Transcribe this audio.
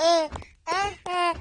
uh-uh